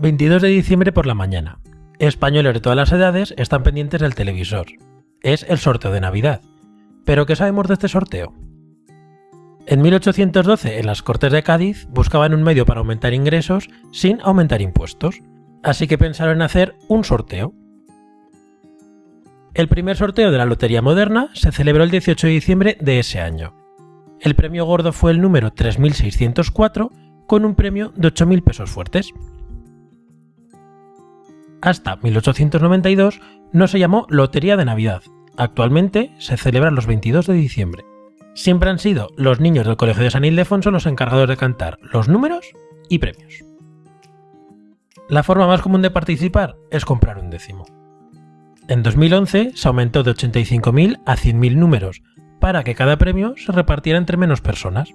...22 de diciembre por la mañana. Españoles de todas las edades están pendientes del televisor. Es el sorteo de Navidad. ¿Pero qué sabemos de este sorteo? En 1812, en las Cortes de Cádiz, buscaban un medio para aumentar ingresos sin aumentar impuestos, así que pensaron en hacer un sorteo. El primer sorteo de la Lotería Moderna se celebró el 18 de diciembre de ese año. El premio gordo fue el número 3604 con un premio de 8.000 pesos fuertes. Hasta 1892 no se llamó Lotería de Navidad. Actualmente se celebra los 22 de diciembre. Siempre han sido los niños del Colegio de San Ildefonso los encargados de cantar los números y premios. La forma más común de participar es comprar un décimo. En 2011 se aumentó de 85.000 a 100.000 números para que cada premio se repartiera entre menos personas.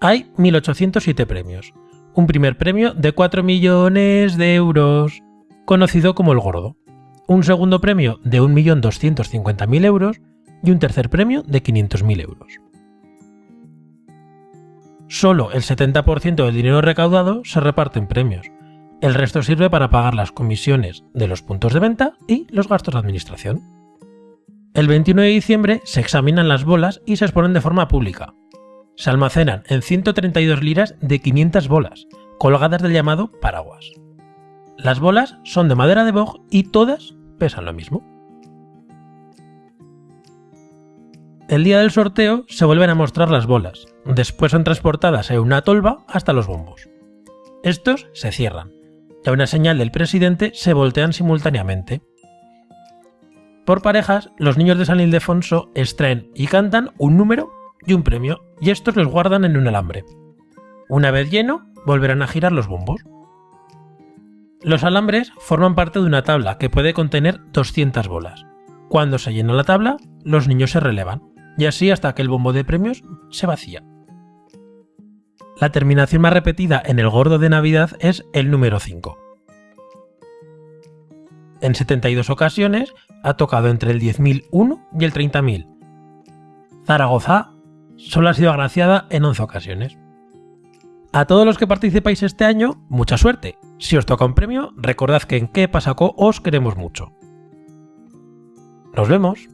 Hay 1.807 premios. Un primer premio de 4 millones de euros, conocido como el gordo. Un segundo premio de 1.250.000 euros y un tercer premio de 500.000 euros. Solo el 70% del dinero recaudado se reparte en premios. El resto sirve para pagar las comisiones de los puntos de venta y los gastos de administración. El 21 de diciembre se examinan las bolas y se exponen de forma pública. Se almacenan en 132 liras de 500 bolas, colgadas del llamado paraguas. Las bolas son de madera de boj y todas pesan lo mismo. El día del sorteo se vuelven a mostrar las bolas, después son transportadas en una tolva hasta los bombos. Estos se cierran, y a una señal del presidente se voltean simultáneamente. Por parejas, los niños de San Ildefonso extraen y cantan un número y un premio, y estos los guardan en un alambre. Una vez lleno, volverán a girar los bombos. Los alambres forman parte de una tabla que puede contener 200 bolas. Cuando se llena la tabla, los niños se relevan, y así hasta que el bombo de premios se vacía. La terminación más repetida en el gordo de Navidad es el número 5. En 72 ocasiones ha tocado entre el 10.001 y el 30.000. Zaragoza solo ha sido agraciada en 11 ocasiones. A todos los que participáis este año, mucha suerte. Si os toca un premio, recordad que en qué pasaco os queremos mucho. Nos vemos.